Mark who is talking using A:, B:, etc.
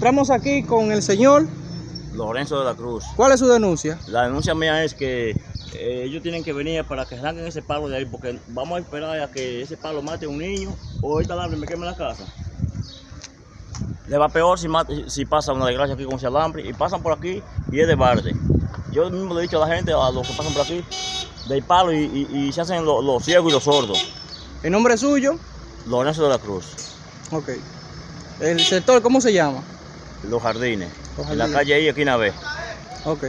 A: encontramos aquí con el señor.
B: Lorenzo de la Cruz.
A: ¿Cuál es su denuncia?
B: La denuncia mía es que eh, ellos tienen que venir para que arranquen ese palo de ahí, porque vamos a esperar a que ese palo mate a un niño o ahorita alambre me queme la casa. Le va peor si, mate- si pasa una desgracia aquí con ese alambre y pasan por aquí y es de barde. Yo mismo le he dicho a la gente, a los que pasan por aquí, del palo y, y- y se hacen los, ciegos y los sordos.
A: ¿El nombre es suyo?
B: Lorenzo de la Cruz,
A: Ok. ¿El sector cómo se llama?
B: Los jardines,
A: Los
B: en la calle ahí, esquina B.
A: Ok.